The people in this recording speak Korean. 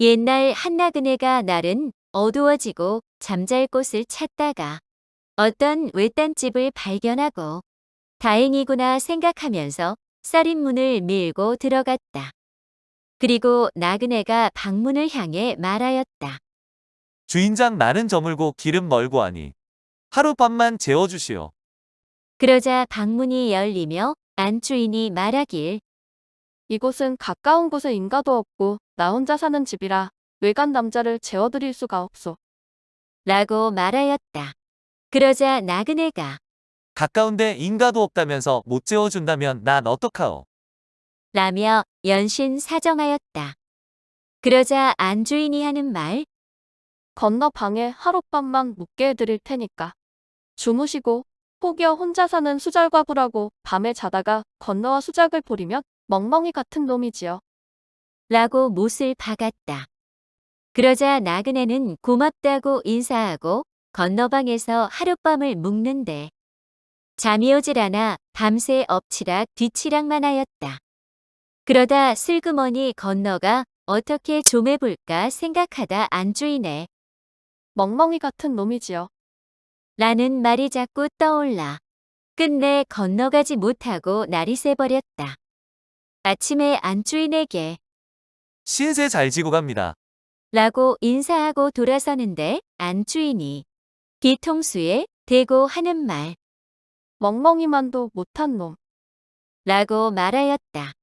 옛날 한나그네가 날은 어두워지고 잠잘 곳을 찾다가 어떤 외딴 집을 발견하고 다행이구나 생각하면서 쌀인 문을 밀고 들어갔다. 그리고 나그네가 방문을 향해 말하였다. 주인장 나는 저물고 길은 멀고 하니 하룻밤만 재워주시오. 그러자 방문이 열리며 안주인이 말하길 이곳은 가까운 곳에 인가도 없고 나 혼자 사는 집이라 외간 남자를 재워드릴 수가 없소. 라고 말하였다. 그러자 나그네가 가까운데 인가도 없다면서 못 재워준다면 난 어떡하오. 라며 연신 사정하였다. 그러자 안주인이 하는 말 건너 방에 하룻밤만 묵게 해드릴 테니까. 주무시고 혹여 혼자 사는 수잘과부라고 밤에 자다가 건너와 수작을 부리면 멍멍이 같은 놈이지요. 라고 못을 박았다. 그러자 나그네는 고맙다고 인사하고 건너방에서 하룻밤을 묵는데 잠이 오질 않아 밤새 엎치락 뒤치락만 하였다. 그러다 슬그머니 건너가 어떻게 좀 해볼까 생각하다 안주인의 멍멍이 같은 놈이지요. 라는 말이 자꾸 떠올라 끝내 건너가지 못하고 날이 새버렸다. 아침에 안주인에게 신세 잘 지고 갑니다. 라고 인사하고 돌아서는데 안주인이 뒤통수에 대고 하는 말 멍멍이만도 못한 놈. 라고 말하였다.